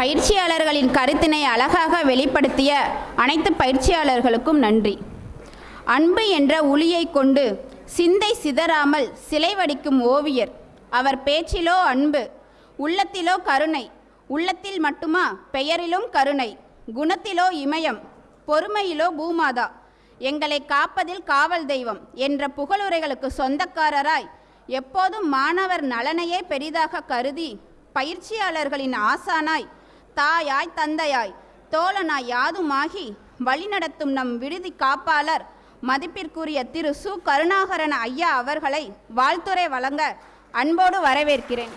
பயிற்சியாளர்களின் கருத்தினை அழகாக வெளிப்படுத்திய அனைத்து பயிற்சியாளர்களுக்கும் நன்றி. அன்பு என்ற ஒளியை கொண்டு சிந்தை சிதறாமல் சிலை வடிக்கும் ஓவியர். அவர் பேச்சிலோ அன்பு உள்ளத்திலோ கருணை உள்ளத்தில் மட்டுமா பெயரிலும் கருணை குணத்திலோ இமயம் பொறுமையிலோ பூமாதா எங்களை காப்பதில் காவல் தெய்வம் என்ற புகழுரைகளுக்கு சொந்தக்காரராய் எப்போதும் மாணவர் நலனையே பெரிதாக கருதி பயிற்சியாளர்களின் ஆசானாய் தாயாய் தந்தையாய் தோழனாய் யாதுமாகி வழிநடத்தும் நம் விடுதி காப்பாளர் மதிப்பிற்குரிய திரு சு. கருணாகரன் ஐயா அவர்களை வாழ்த்துரை வழங்க அன்போடு வரவேற்கிறேன்.